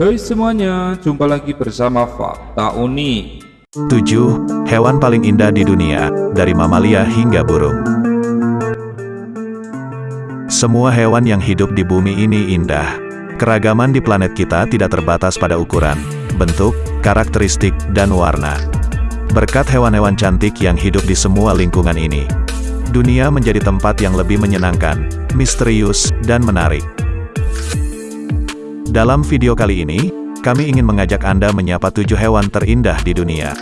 Hai semuanya, jumpa lagi bersama Fakta Unik 7. Hewan paling indah di dunia, dari mamalia hingga burung. Semua hewan yang hidup di bumi ini indah. Keragaman di planet kita tidak terbatas pada ukuran, bentuk, karakteristik, dan warna. Berkat hewan-hewan cantik yang hidup di semua lingkungan ini, dunia menjadi tempat yang lebih menyenangkan, misterius, dan menarik. Dalam video kali ini, kami ingin mengajak Anda menyapa tujuh hewan terindah di dunia.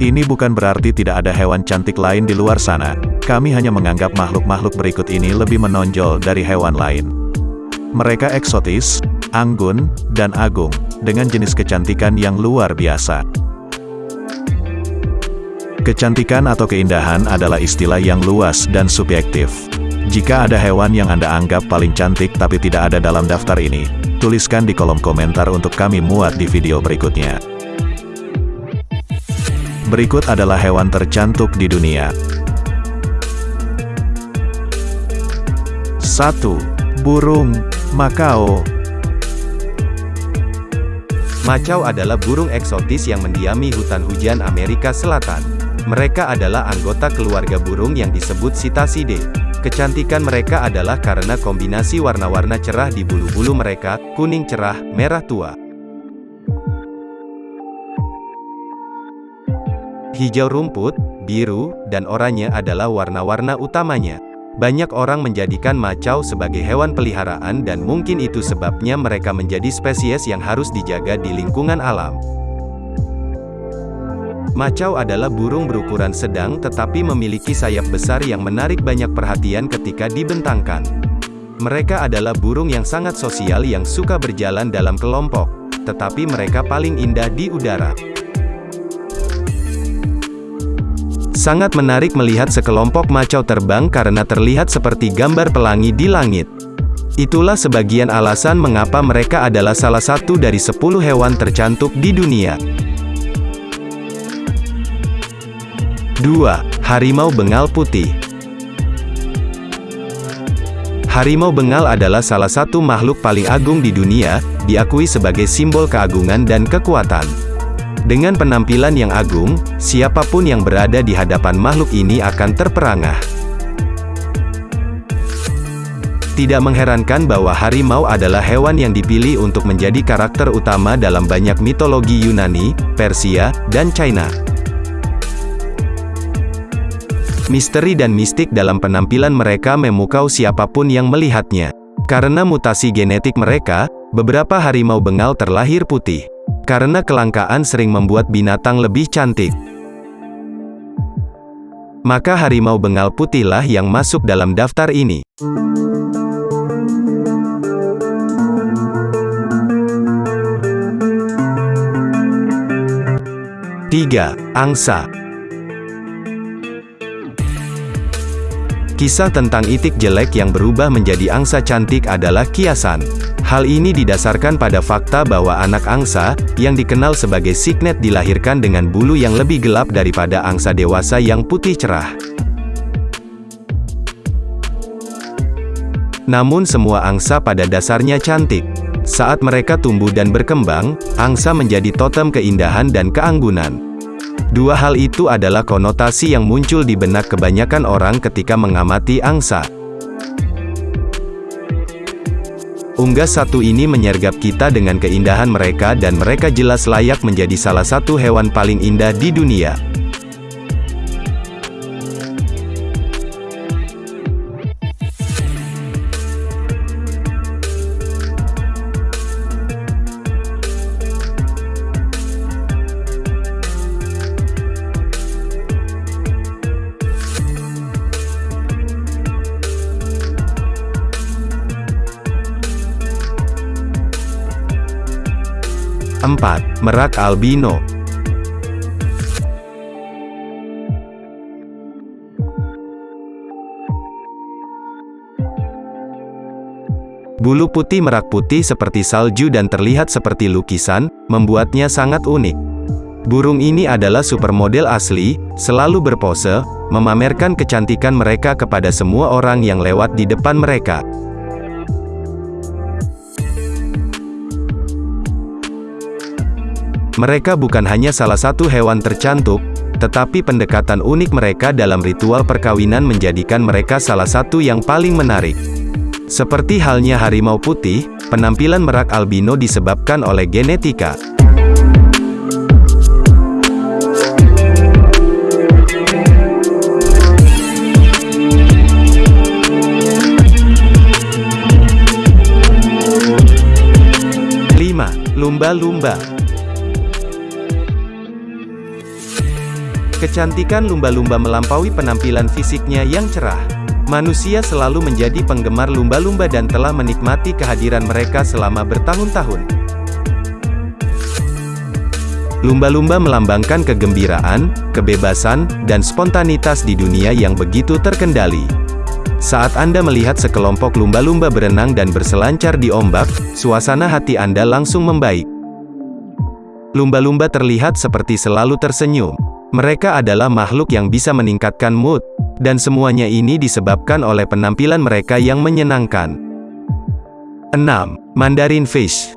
Ini bukan berarti tidak ada hewan cantik lain di luar sana, kami hanya menganggap makhluk-makhluk berikut ini lebih menonjol dari hewan lain. Mereka eksotis, anggun, dan agung, dengan jenis kecantikan yang luar biasa. Kecantikan atau keindahan adalah istilah yang luas dan subjektif. Jika ada hewan yang Anda anggap paling cantik tapi tidak ada dalam daftar ini, tuliskan di kolom komentar untuk kami muat di video berikutnya. Berikut adalah hewan tercantik di dunia. 1. Burung Makau Macau adalah burung eksotis yang mendiami hutan hujan Amerika Selatan. Mereka adalah anggota keluarga burung yang disebut Cetacidae. Kecantikan mereka adalah karena kombinasi warna-warna cerah di bulu-bulu mereka, kuning cerah, merah tua. Hijau rumput, biru, dan oranye adalah warna-warna utamanya. Banyak orang menjadikan macau sebagai hewan peliharaan dan mungkin itu sebabnya mereka menjadi spesies yang harus dijaga di lingkungan alam. Macau adalah burung berukuran sedang tetapi memiliki sayap besar yang menarik banyak perhatian ketika dibentangkan. Mereka adalah burung yang sangat sosial yang suka berjalan dalam kelompok, tetapi mereka paling indah di udara. Sangat menarik melihat sekelompok macau terbang karena terlihat seperti gambar pelangi di langit. Itulah sebagian alasan mengapa mereka adalah salah satu dari 10 hewan tercantik di dunia. 2. Harimau Bengal Putih Harimau Bengal adalah salah satu makhluk paling agung di dunia, diakui sebagai simbol keagungan dan kekuatan. Dengan penampilan yang agung, siapa pun yang berada di hadapan makhluk ini akan terperangah. Tidak mengherankan bahwa harimau adalah hewan yang dipilih untuk menjadi karakter utama dalam banyak mitologi Yunani, Persia, dan China. Misteri dan mistik dalam penampilan mereka memukau siapa pun yang melihatnya. Karena mutasi genetik mereka, beberapa harimau bengal terlahir putih. Karena kelangkaan sering membuat binatang lebih cantik. Maka harimau bengal putihlah yang masuk dalam daftar ini. Tiga, Angsa Kisah tentang itik jelek yang berubah menjadi angsa cantik adalah kiasan. Hal ini didasarkan pada fakta bahwa anak angsa, yang dikenal sebagai signet dilahirkan dengan bulu yang lebih gelap daripada angsa dewasa yang putih cerah. Namun semua angsa pada dasarnya cantik. Saat mereka tumbuh dan berkembang, angsa menjadi totem keindahan dan keanggunan. Dua hal itu adalah konotasi yang muncul di benak kebanyakan orang ketika mengamati angsa. Unggas satu ini menyergap kita dengan keindahan mereka dan mereka jelas layak menjadi salah satu hewan paling indah di dunia. 4. Merak albino Bulu putih merak putih seperti salju dan terlihat seperti lukisan, membuatnya sangat unik. Burung ini adalah supermodel asli, selalu berpose, memamerkan kecantikan mereka kepada semua orang yang lewat di depan mereka. Mereka bukan hanya salah satu hewan tercantik, tetapi pendekatan unik mereka dalam ritual perkawinan menjadikan mereka salah satu yang paling menarik. Seperti halnya harimau putih, penampilan merak albino disebabkan oleh genetika. Lumba-lumba Kecantikan lumba-lumba melampaui penampilan fisiknya yang cerah. Manusia selalu menjadi penggemar lumba-lumba dan telah menikmati kehadiran mereka selama bertahun-tahun. Lumba-lumba melambangkan kegembiraan, kebebasan, dan spontanitas di dunia yang begitu terkendali. Saat Anda melihat sekelompok lumba-lumba berenang dan berselancar di ombak, suasana hati Anda langsung membaik. Lumba-lumba terlihat seperti selalu tersenyum. Mereka adalah makhluk yang bisa meningkatkan mood, dan semuanya ini disebabkan oleh penampilan mereka yang menyenangkan. 6. Mandarin Fish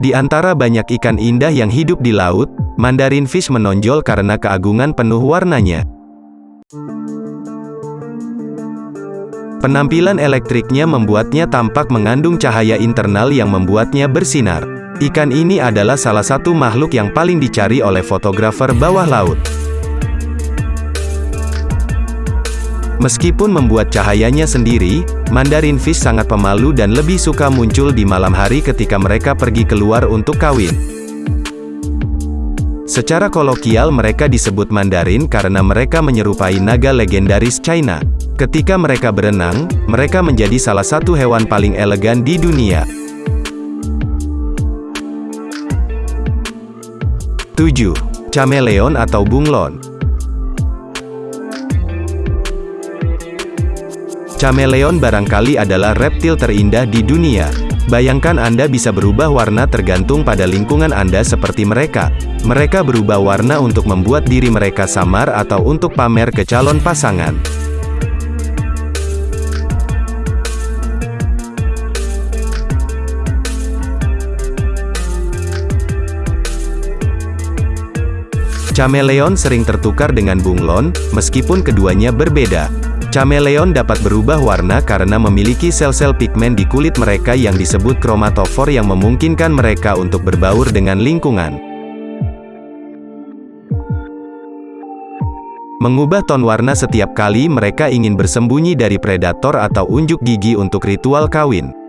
Di antara banyak ikan indah yang hidup di laut, Mandarin Fish menonjol karena keagungan penuh warnanya. Penampilan elektriknya membuatnya tampak mengandung cahaya internal yang membuatnya bersinar. Ikan ini adalah salah satu makhluk yang paling dicari oleh fotografer bawah laut. Meskipun membuat cahayanya sendiri, Mandarin Fish sangat pemalu dan lebih suka muncul di malam hari ketika mereka pergi keluar untuk kawin. Secara kolokial mereka disebut Mandarin karena mereka menyerupai naga legendaris China. Ketika mereka berenang, mereka menjadi salah satu hewan paling elegan di dunia. 7. Chameleon atau bunglon Chameleon barangkali adalah reptil terindah di dunia. Bayangkan Anda bisa berubah warna tergantung pada lingkungan Anda seperti mereka. Mereka berubah warna untuk membuat diri mereka samar atau untuk pamer ke calon pasangan. Chameleon sering tertukar dengan bunglon, meskipun keduanya berbeda. Chameleon dapat berubah warna karena memiliki sel-sel pigmen di kulit mereka yang disebut kromatofor yang memungkinkan mereka untuk berbaur dengan lingkungan. Mengubah ton warna setiap kali mereka ingin bersembunyi dari predator atau unjuk gigi untuk ritual kawin.